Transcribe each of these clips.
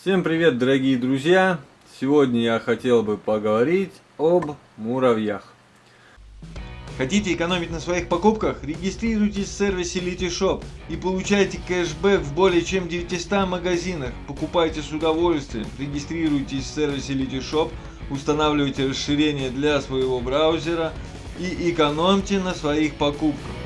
Всем привет, дорогие друзья! Сегодня я хотел бы поговорить об муравьях. Хотите экономить на своих покупках? Регистрируйтесь в сервисе Litishop и получайте кэшбэк в более чем 900 магазинах. Покупайте с удовольствием. Регистрируйтесь в сервисе Litishop, устанавливайте расширение для своего браузера и экономьте на своих покупках.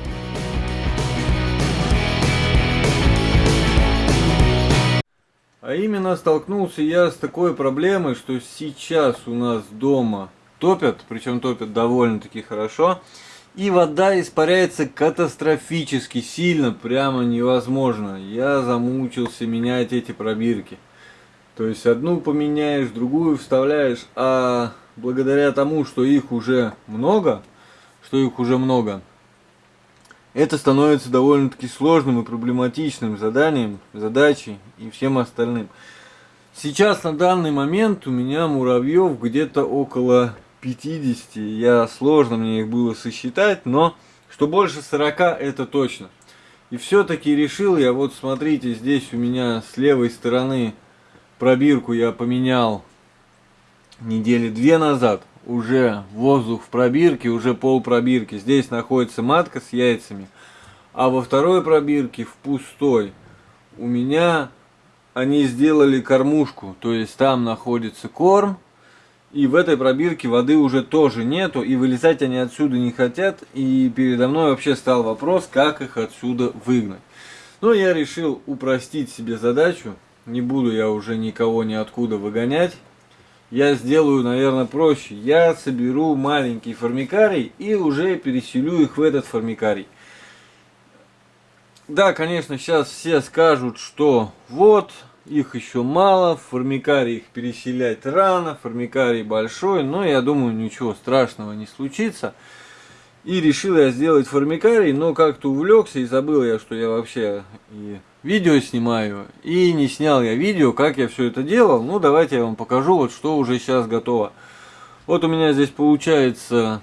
А именно столкнулся я с такой проблемой, что сейчас у нас дома топят, причем топят довольно-таки хорошо, и вода испаряется катастрофически сильно, прямо невозможно. Я замучился менять эти пробирки. То есть одну поменяешь, другую вставляешь, а благодаря тому, что их уже много, что их уже много, это становится довольно-таки сложным и проблематичным заданием, задачей и всем остальным. Сейчас на данный момент у меня муравьев где-то около 50. Я сложно мне их было сосчитать, но что больше 40 это точно. И все-таки решил я, вот смотрите, здесь у меня с левой стороны пробирку я поменял недели две назад уже воздух в пробирке, уже пол пробирки. Здесь находится матка с яйцами. А во второй пробирке, в пустой, у меня они сделали кормушку. То есть там находится корм. И в этой пробирке воды уже тоже нету. И вылезать они отсюда не хотят. И передо мной вообще стал вопрос, как их отсюда выгнать. Но я решил упростить себе задачу. Не буду я уже никого ниоткуда выгонять я сделаю, наверное, проще. Я соберу маленький формикарий и уже переселю их в этот формикарий. Да, конечно, сейчас все скажут, что вот, их еще мало, формикарий их переселять рано, формикарий большой, но я думаю, ничего страшного не случится. И решил я сделать формикарий, но как-то увлекся и забыл я, что я вообще и видео снимаю. И не снял я видео, как я все это делал. Ну, давайте я вам покажу, вот что уже сейчас готово. Вот у меня здесь получается...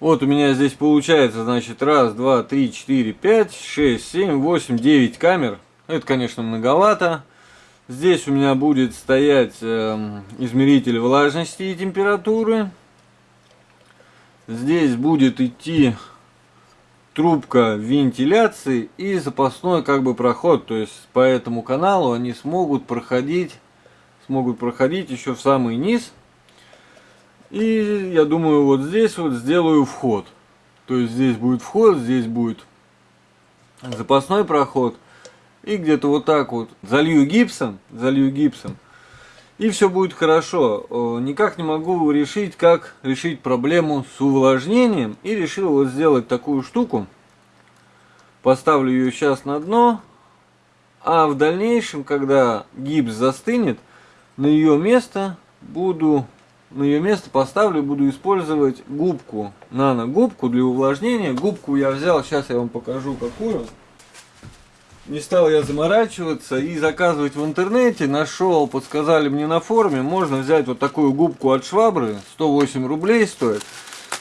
Вот у меня здесь получается, значит, раз, два, три, четыре, пять, шесть, семь, восемь, девять камер. Это, конечно, многовато. Здесь у меня будет стоять э, измеритель влажности и температуры. Здесь будет идти трубка вентиляции и запасной как бы проход. То есть по этому каналу они смогут проходить, смогут проходить еще в самый низ. И я думаю, вот здесь вот сделаю вход. То есть здесь будет вход, здесь будет запасной проход. И где-то вот так вот залью гипсом, залью гипсом. И все будет хорошо. Никак не могу решить, как решить проблему с увлажнением. И решил вот сделать такую штуку. Поставлю ее сейчас на дно. А в дальнейшем, когда гипс застынет, на ее место буду на ее место поставлю, буду использовать губку, нано-губку для увлажнения. Губку я взял, сейчас я вам покажу какую. Не стал я заморачиваться и заказывать в интернете. Нашел, подсказали мне на форуме, можно взять вот такую губку от швабры, 108 рублей стоит.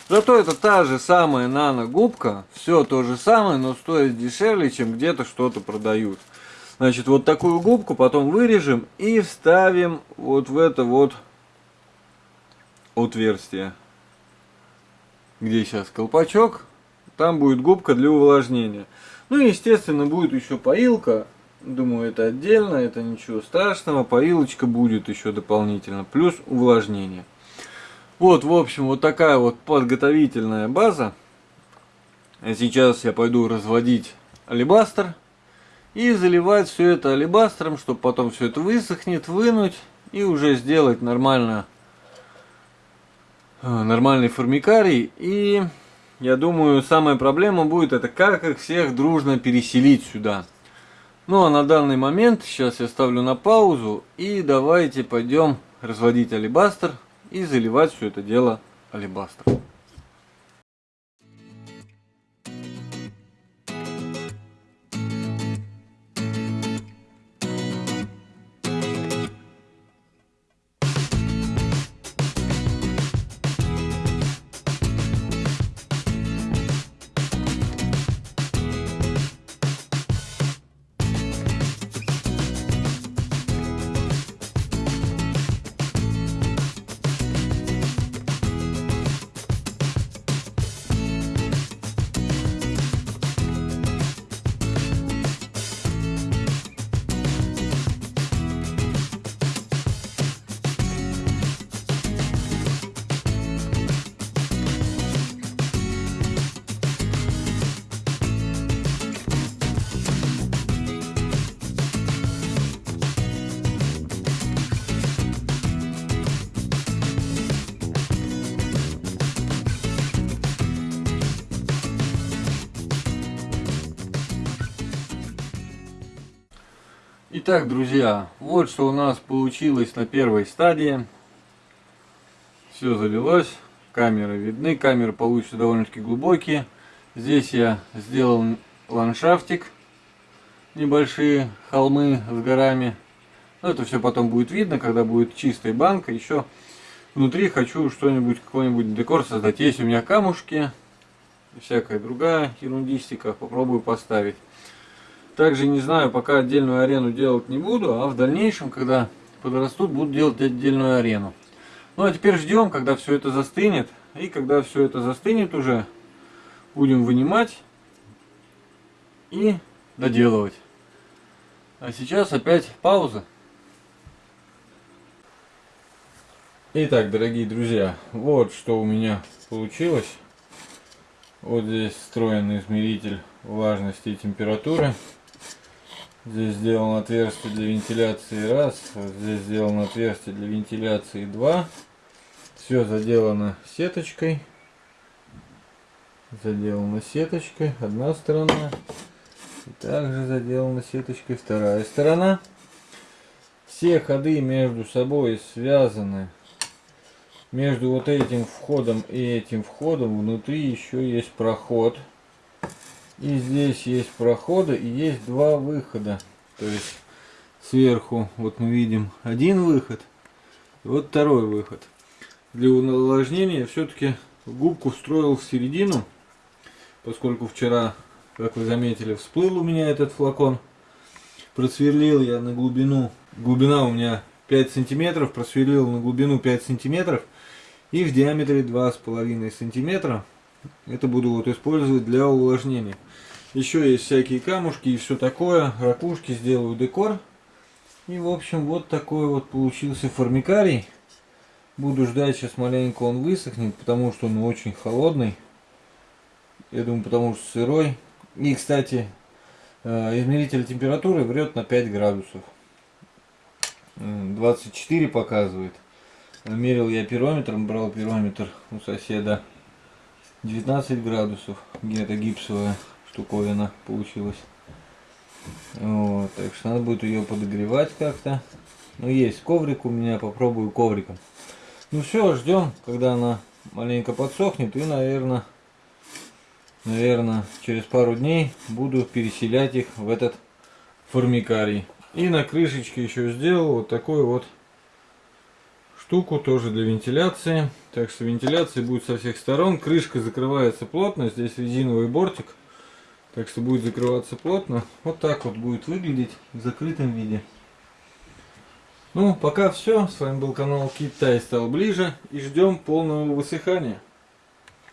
Зато это та же самая нано-губка, все то же самое, но стоит дешевле, чем где-то что-то продают. Значит, вот такую губку потом вырежем и вставим вот в это вот отверстие. Где сейчас колпачок, там будет губка для увлажнения. Ну и естественно будет еще поилка. Думаю, это отдельно, это ничего страшного. Поилочка будет еще дополнительно. Плюс увлажнение. Вот, в общем, вот такая вот подготовительная база. Сейчас я пойду разводить алибастер. И заливать все это алибастером, чтобы потом все это высохнет, вынуть. И уже сделать нормально, э, нормальный формикарий. И я думаю, самая проблема будет это как их всех дружно переселить сюда. Ну а на данный момент сейчас я ставлю на паузу и давайте пойдем разводить алибастер и заливать все это дело алибастром. Итак, друзья, вот что у нас получилось на первой стадии. Все залилось, камеры видны, камеры получатся довольно-таки глубокие. Здесь я сделал ландшафтик, небольшие холмы с горами. Но это все потом будет видно, когда будет чистая банка. Еще внутри хочу что-нибудь, какой-нибудь декор создать. Есть у меня камушки, всякая другая ерундистика, попробую поставить. Также не знаю, пока отдельную арену делать не буду, а в дальнейшем, когда подрастут, буду делать отдельную арену. Ну а теперь ждем, когда все это застынет. И когда все это застынет уже, будем вынимать и доделывать. А сейчас опять пауза. Итак, дорогие друзья, вот что у меня получилось. Вот здесь встроенный измеритель влажности и температуры. Здесь сделано отверстие для вентиляции раз, здесь сделано отверстие для вентиляции два. Все заделано сеточкой. Заделано сеточкой одна сторона. И также заделана сеточкой вторая сторона. Все ходы между собой связаны. Между вот этим входом и этим входом внутри еще есть проход. И здесь есть проходы и есть два выхода. То есть сверху вот мы видим один выход, и вот второй выход. Для увлажнения все-таки губку встроил в середину, поскольку вчера, как вы заметили, всплыл у меня этот флакон. Просверлил я на глубину, глубина у меня 5 сантиметров, просверлил на глубину 5 сантиметров и в диаметре 2,5 сантиметра. Это буду вот использовать для увлажнения. Еще есть всякие камушки и все такое. Ракушки сделаю декор. И в общем вот такой вот получился формикарий. Буду ждать сейчас маленько он высохнет, потому что он очень холодный. Я думаю, потому что сырой. И, кстати, э, измеритель температуры врет на 5 градусов. 24 показывает. Мерил я пирометром, брал пирометр у соседа. 19 градусов. Где-то гипсовая штуковина получилась. Вот, так что надо будет ее подогревать как-то. Ну, есть коврик у меня, попробую ковриком. Ну все, ждем, когда она маленько подсохнет. И, наверное, наверное, через пару дней буду переселять их в этот формикарий. И на крышечке еще сделал вот такой вот штуку тоже для вентиляции. Так что вентиляция будет со всех сторон. Крышка закрывается плотно. Здесь резиновый бортик. Так что будет закрываться плотно. Вот так вот будет выглядеть в закрытом виде. Ну, пока все. С вами был канал Китай стал ближе. И ждем полного высыхания.